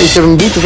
Ik heb een boete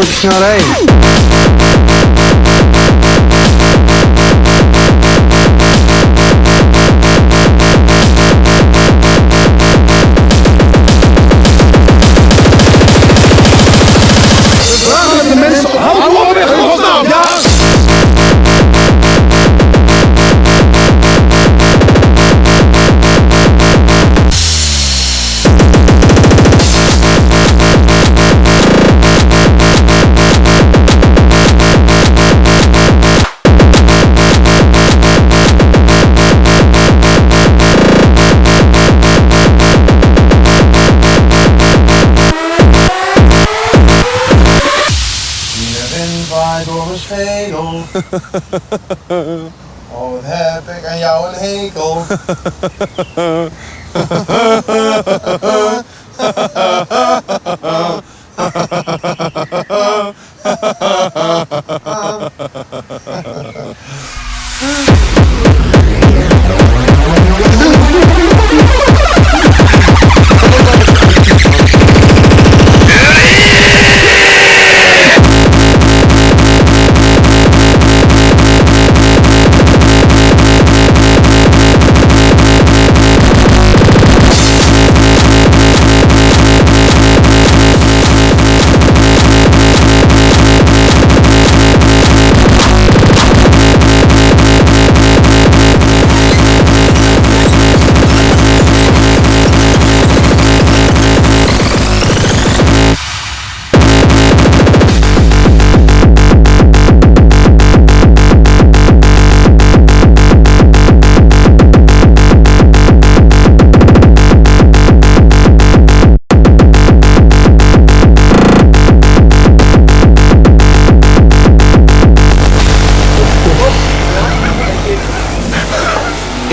schedel. Oh, wat heb ik aan jou een hekel.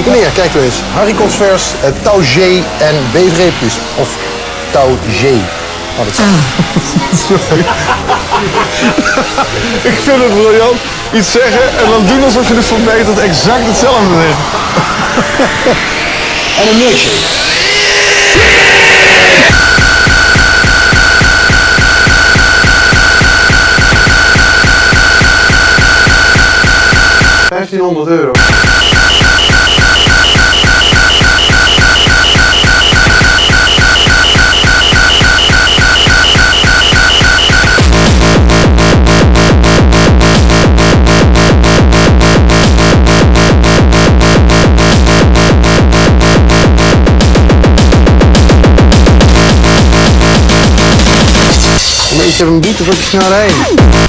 Leer, kijk eens. Haricots vers, uh, touw G en beefreepjes. Of touw G. Had het zijn. Ik vind het briljant. Iets zeggen en dan doen alsof je het verbetert exact hetzelfde zegt. En een milkshake. Vijftienhonderd euro. Ik heb een boete voor te snel rijden.